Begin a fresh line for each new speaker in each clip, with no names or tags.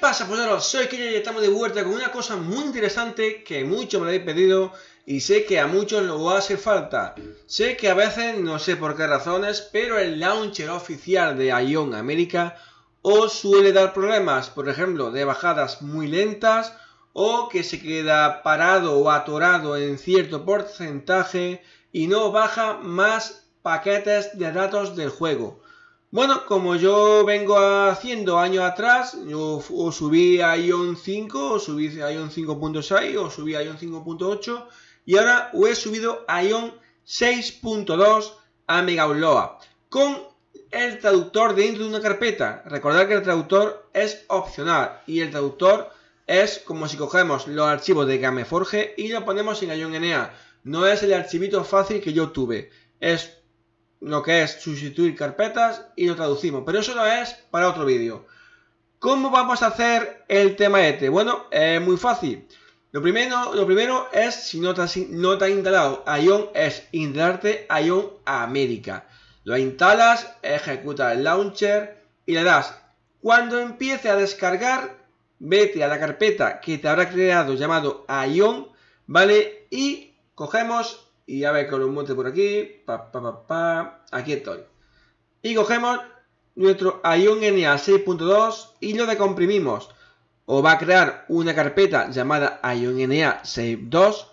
pasa, pues Soy Killa y estamos de vuelta con una cosa muy interesante que muchos me habéis pedido y sé que a muchos lo va a hacer falta. Sé que a veces, no sé por qué razones, pero el launcher oficial de Ion América os suele dar problemas, por ejemplo, de bajadas muy lentas o que se queda parado o atorado en cierto porcentaje y no baja más paquetes de datos del juego. Bueno, como yo vengo haciendo años atrás, yo subí a Ion 5, o subí a Ion 5.6, o subí a Ion 5.8, y ahora he subido a Ion 6.2 a Megaupload, con el traductor dentro de una carpeta. Recordad que el traductor es opcional, y el traductor es como si cogemos los archivos de Gameforge y lo ponemos en Ion NA. No es el archivito fácil que yo tuve, es lo que es sustituir carpetas y lo traducimos. Pero eso no es para otro vídeo. ¿Cómo vamos a hacer el tema este? Bueno, es muy fácil. Lo primero, lo primero es, si no te, has, no te has instalado Ion, es instalarte Ion América. Lo instalas, ejecuta el launcher y le das. Cuando empiece a descargar, vete a la carpeta que te habrá creado llamado Ion, ¿vale? Y cogemos y a ver que lo monte por aquí. Pa, pa, pa, aquí estoy. Y cogemos nuestro Ion NA 6.2 y lo decomprimimos. O va a crear una carpeta llamada Ion NA 6.2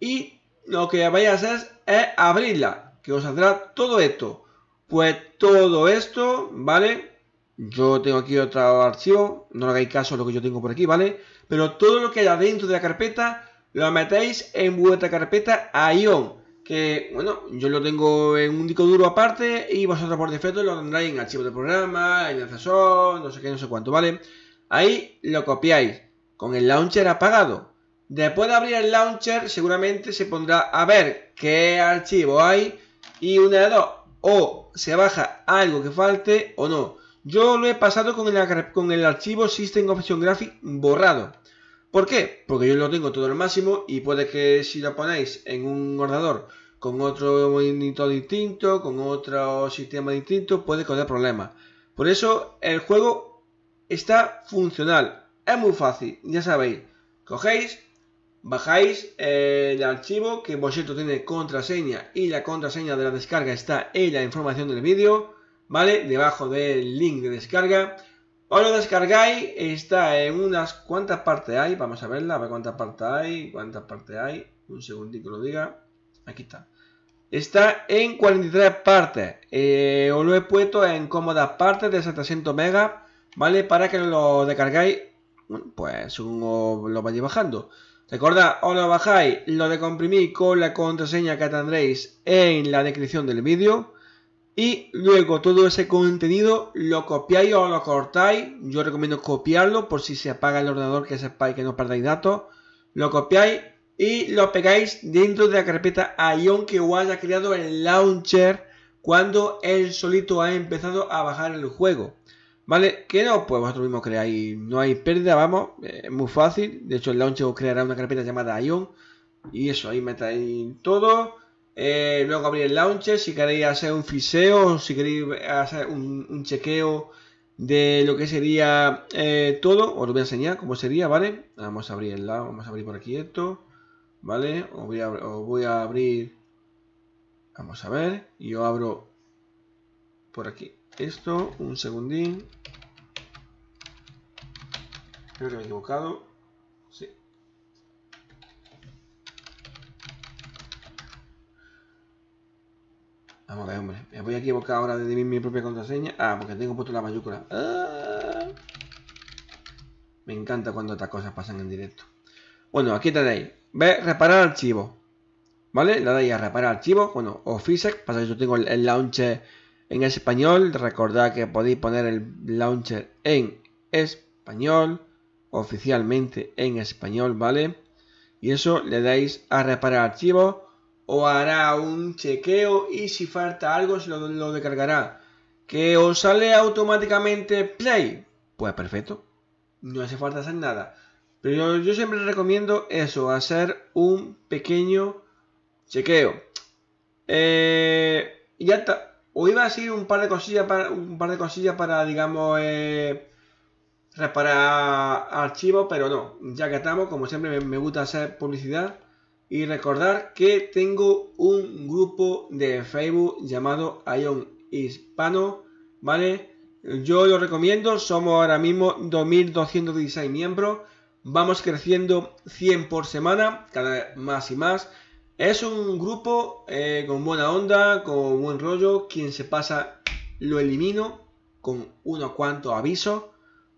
y lo que vais a hacer es abrirla, que os saldrá todo esto. Pues todo esto, ¿vale? Yo tengo aquí otro archivo, no le hagáis caso lo que yo tengo por aquí, ¿vale? Pero todo lo que haya dentro de la carpeta lo metéis en vuestra carpeta Ion que, bueno, yo lo tengo en un disco duro aparte y vosotros por defecto lo tendréis en archivo de programa, en accesor, no sé qué, no sé cuánto, ¿vale? Ahí lo copiáis con el launcher apagado. Después de abrir el launcher seguramente se pondrá a ver qué archivo hay y una de dos, o se baja algo que falte o no. Yo lo he pasado con el, con el archivo System Option Graphic borrado. ¿Por qué? Porque yo lo tengo todo al máximo y puede que si lo ponéis en un ordenador con otro monitor distinto, con otro sistema distinto, puede causar problemas. Por eso el juego está funcional. Es muy fácil, ya sabéis. Cogéis, bajáis el archivo que vosotros tiene contraseña y la contraseña de la descarga está en la información del vídeo, ¿vale? Debajo del link de descarga. Os lo descargáis, está en unas cuantas partes hay, vamos a verla, a ver cuántas partes hay, cuántas partes hay, un segundito que lo diga, aquí está. Está en 43 partes, eh, os lo he puesto en cómodas partes de 700 megas, ¿vale? Para que lo descargáis, pues según lo vayáis bajando. Recordad, os lo bajáis, lo decomprimís con la contraseña que tendréis en la descripción del vídeo y luego todo ese contenido lo copiáis o lo cortáis. Yo recomiendo copiarlo por si se apaga el ordenador que sepáis que no perdáis datos. Lo copiáis y lo pegáis dentro de la carpeta Ion que os haya creado el launcher cuando él solito ha empezado a bajar el juego. ¿Vale? Que no, pues vosotros mismos creáis, no hay pérdida, vamos, es muy fácil. De hecho, el launcher os creará una carpeta llamada Ion. Y eso, ahí metáis todo eh, luego abrir el launcher si queréis hacer un fiseo, si queréis hacer un, chequeo de lo que sería eh, todo, os lo voy a enseñar cómo sería, ¿vale? Vamos a abrir el lado, vamos a abrir por aquí esto, ¿vale? Os voy a, os voy a abrir, vamos a ver, y yo abro por aquí esto, un segundín. Creo que me he equivocado. Vamos a ver, hombre. Me voy a equivocar ahora de mi propia contraseña. Ah, porque tengo puesto la mayúscula. Ah. Me encanta cuando estas cosas pasan en directo. Bueno, aquí tenéis. Ve, reparar archivo. ¿Vale? Le dais a reparar archivo. Bueno, o. Pasa que yo tengo el, launcher en español. Recordad que podéis poner el launcher en español. Oficialmente en español, ¿vale? Y eso le dais a reparar archivo o hará un chequeo y si falta algo se lo, lo descargará. ¿Que os sale automáticamente Play? Pues perfecto. No hace falta hacer nada. Pero yo, siempre recomiendo eso, hacer un pequeño chequeo. Eh, y ya está. O iba a decir un par de cosillas para, un par de cosillas para digamos, eh, reparar archivos, pero no, ya que estamos, como siempre me gusta hacer publicidad y recordar que tengo un grupo de Facebook llamado Ion Hispano, ¿vale? Yo lo recomiendo, somos ahora mismo 2216 miembros, vamos creciendo 100 por semana, cada vez más y más. Es un grupo eh, con buena onda, con buen rollo, quien se pasa lo elimino con unos cuantos avisos.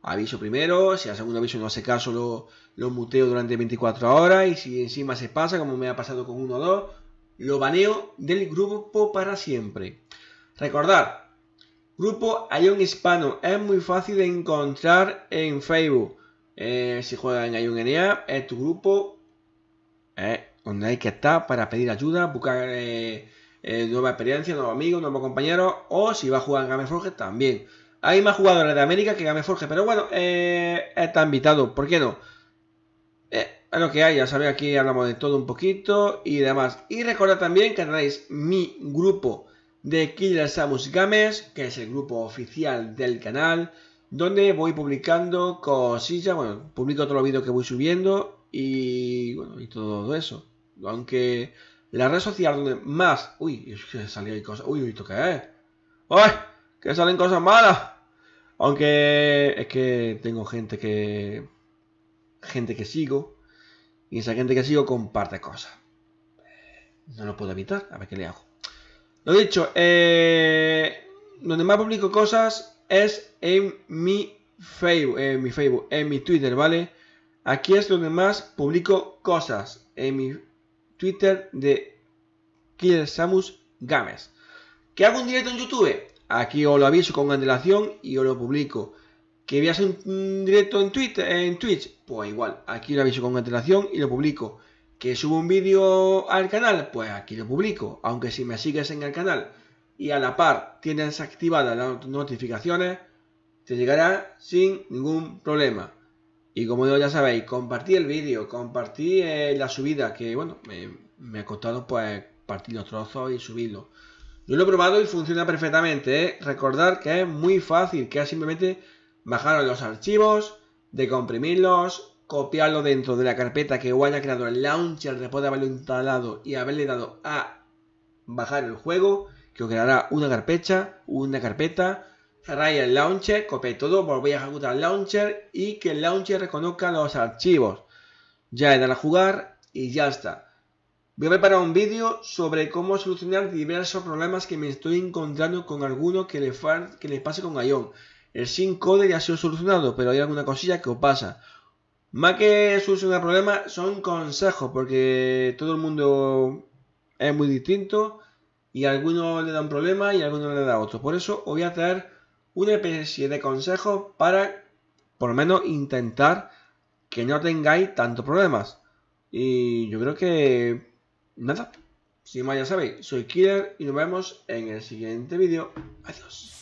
Aviso primero, si hace un aviso no hace caso lo, lo muteo durante 24 horas y si encima se pasa, como me ha pasado con uno o dos, lo baneo del grupo para siempre. Recordar, grupo Ion Hispano es muy fácil de encontrar en Facebook. Eh, si juegas en NA, es tu grupo eh, donde hay que estar para pedir ayuda, buscar eh, nueva experiencia, nuevos amigos, nuevos compañeros, o si va a jugar en Gameforge también. Hay más jugadores de América que Gameforge, pero bueno, está invitado, ¿por qué no? Eh, lo que hay, ya sabéis, aquí hablamos de todo un poquito y demás. Y recordad también que tenéis mi grupo de Killer Samus Games, que es el grupo oficial del canal, donde voy publicando cosillas, bueno, publico todos los vídeos que voy subiendo y bueno, y todo eso. Aunque la red social donde más... Uy, que salía cosas... Uy, ¿esto qué es? Que salen cosas malas. Aunque es que tengo gente que gente que sigo y esa gente que sigo comparte cosas. No lo puedo evitar, a ver qué le hago. Lo dicho, eh, donde más publico cosas es en mi Facebook, en mi Facebook, en mi Twitter, ¿vale? Aquí es donde más publico cosas, en mi Twitter de Killer Samus Games. ¿Que hago un directo en YouTube? Aquí os lo aviso con antelación y os lo publico. ¿Que voy un directo en, Twitter, en Twitch? Pues igual, aquí lo aviso con antelación y lo publico. ¿Que subo un vídeo al canal? Pues aquí lo publico. Aunque si me sigues en el canal y a la par tienes activadas las notificaciones, te llegará sin ningún problema. Y como ya sabéis, compartí el vídeo, compartí eh, la subida, que bueno, me, ha costado pues partir los trozos y subirlo. Yo lo he probado y funciona perfectamente. ¿eh? Recordar que es muy fácil, que simplemente bajaros los archivos, decomprimirlos, copiarlo dentro de la carpeta que haya creado el launcher después de haberlo instalado y haberle dado a bajar el juego, que os creará una carpeta, una carpeta, cerráis el launcher, copiáis todo, volvéis a ejecutar el launcher y que el launcher reconozca los archivos. Ya he dado a jugar y ya está. Voy a preparar un vídeo sobre cómo solucionar diversos problemas que me estoy encontrando con alguno que le, que le pase con Ion. El code ya ha sido solucionado, pero hay alguna cosilla que os pasa. Más que solucionar problemas, son consejos, porque todo el mundo es muy distinto y a algunos le dan problemas y a algunos le da otro. Por eso os voy a traer una especie de consejos para, por lo menos, intentar que no tengáis tantos problemas. Y yo creo que... Nada. Sin más ya sabéis, soy Killer y nos vemos en el siguiente vídeo. Adiós.